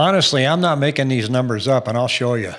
Honestly, I'm not making these numbers up, and I'll show you.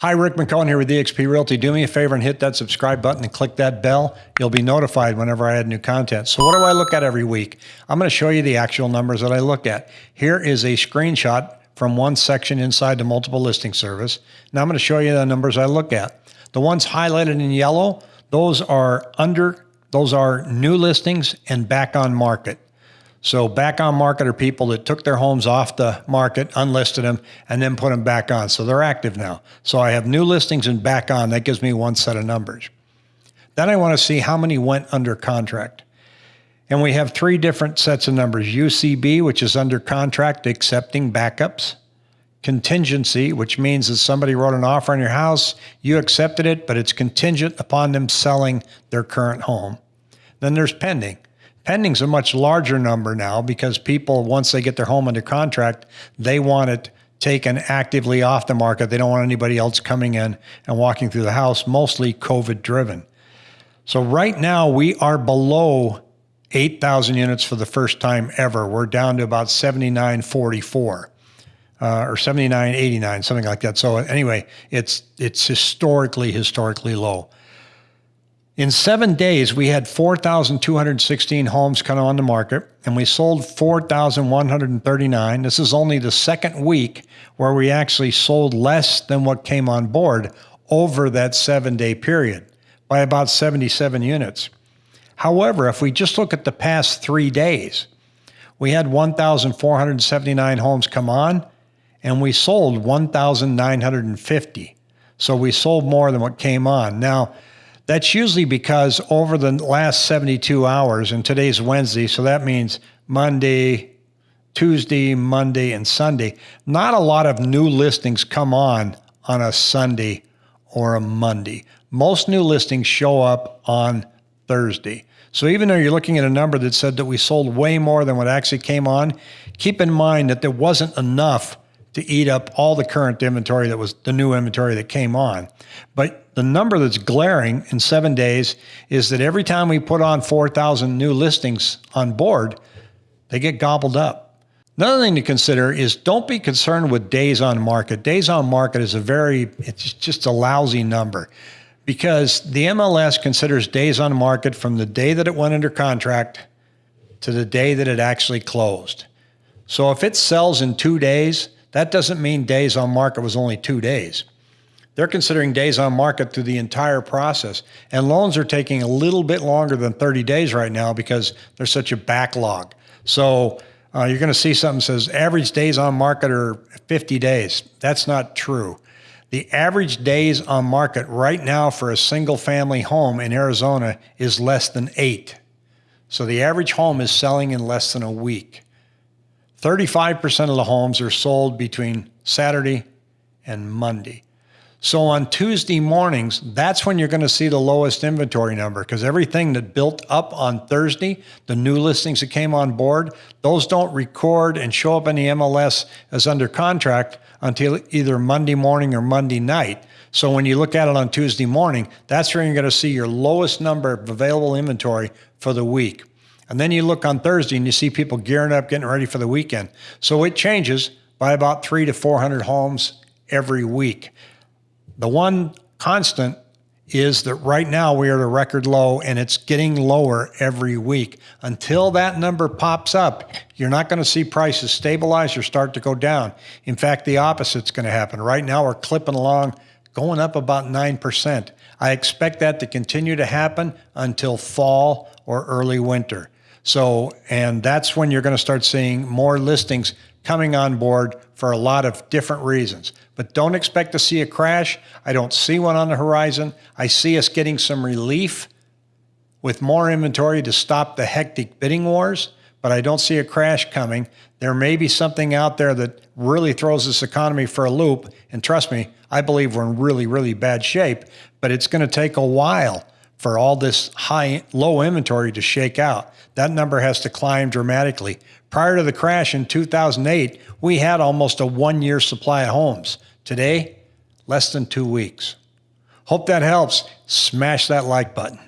Hi, Rick McCone here with eXp Realty. Do me a favor and hit that subscribe button and click that bell. You'll be notified whenever I add new content. So what do I look at every week? I'm going to show you the actual numbers that I look at. Here is a screenshot from one section inside the multiple listing service. Now I'm going to show you the numbers I look at. The ones highlighted in yellow, those are under, those are new listings and back on market. So back on market are people that took their homes off the market, unlisted them, and then put them back on. So they're active now. So I have new listings and back on. That gives me one set of numbers. Then I want to see how many went under contract. And we have three different sets of numbers. UCB, which is under contract accepting backups. Contingency, which means that somebody wrote an offer on your house, you accepted it, but it's contingent upon them selling their current home. Then there's pending. Pending's a much larger number now because people, once they get their home under contract, they want it taken actively off the market. They don't want anybody else coming in and walking through the house, mostly COVID driven. So right now we are below 8,000 units for the first time ever. We're down to about 7944 uh, or 7989, something like that. So anyway, it's it's historically historically low. In seven days, we had 4,216 homes come on the market, and we sold 4,139. This is only the second week where we actually sold less than what came on board over that seven day period by about 77 units. However, if we just look at the past three days, we had 1,479 homes come on, and we sold 1,950. So we sold more than what came on. Now, that's usually because over the last 72 hours, and today's Wednesday, so that means Monday, Tuesday, Monday, and Sunday, not a lot of new listings come on on a Sunday or a Monday. Most new listings show up on Thursday. So even though you're looking at a number that said that we sold way more than what actually came on, keep in mind that there wasn't enough to eat up all the current inventory that was the new inventory that came on. But the number that's glaring in seven days is that every time we put on 4,000 new listings on board, they get gobbled up. Another thing to consider is don't be concerned with days on market. Days on market is a very, it's just a lousy number because the MLS considers days on market from the day that it went under contract to the day that it actually closed. So if it sells in two days, that doesn't mean days on market was only two days. They're considering days on market through the entire process. And loans are taking a little bit longer than 30 days right now because there's such a backlog. So uh, you're going to see something that says average days on market are 50 days. That's not true. The average days on market right now for a single family home in Arizona is less than eight. So the average home is selling in less than a week. 35% of the homes are sold between Saturday and Monday. So on Tuesday mornings, that's when you're going to see the lowest inventory number because everything that built up on Thursday, the new listings that came on board, those don't record and show up in the MLS as under contract until either Monday morning or Monday night. So when you look at it on Tuesday morning, that's where you're going to see your lowest number of available inventory for the week. And then you look on Thursday and you see people gearing up, getting ready for the weekend. So it changes by about three to 400 homes every week. The one constant is that right now we are at a record low and it's getting lower every week. Until that number pops up, you're not going to see prices stabilize or start to go down. In fact, the opposite's going to happen. Right now we're clipping along, going up about 9%. I expect that to continue to happen until fall or early winter. So, and that's when you're going to start seeing more listings coming on board for a lot of different reasons. But don't expect to see a crash. I don't see one on the horizon. I see us getting some relief with more inventory to stop the hectic bidding wars, but I don't see a crash coming. There may be something out there that really throws this economy for a loop. And trust me, I believe we're in really, really bad shape, but it's going to take a while for all this high, low inventory to shake out. That number has to climb dramatically. Prior to the crash in 2008, we had almost a one year supply of homes. Today, less than two weeks. Hope that helps. Smash that like button.